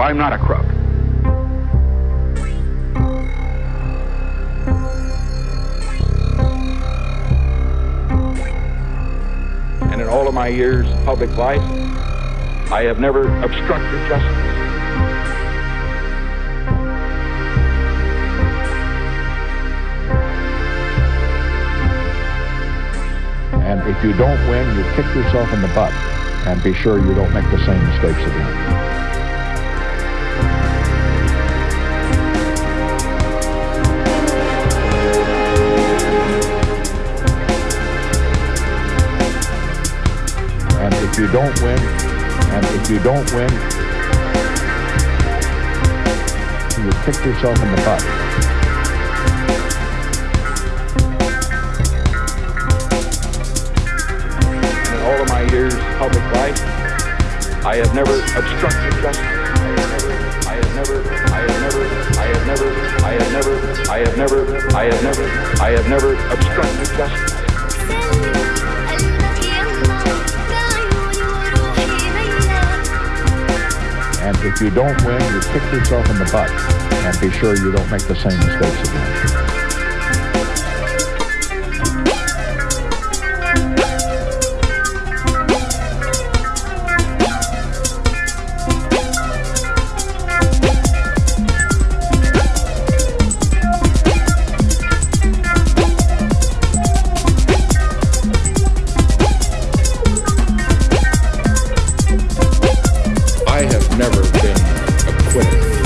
I'm not a crook. And in all of my years of public life, I have never obstructed justice. And if you don't win, you kick yourself in the butt and be sure you don't make the same mistakes again. If you don't win, and if you don't win, you kick yourself in the butt. In all of my years of public life, I have never obstructed justice. I have never, I have never, I have never, I have never, I have never, I have never, I have never obstructed justice. If you don't win, you kick yourself in the butt and be sure you don't make the same mistakes again. Never been acquitted.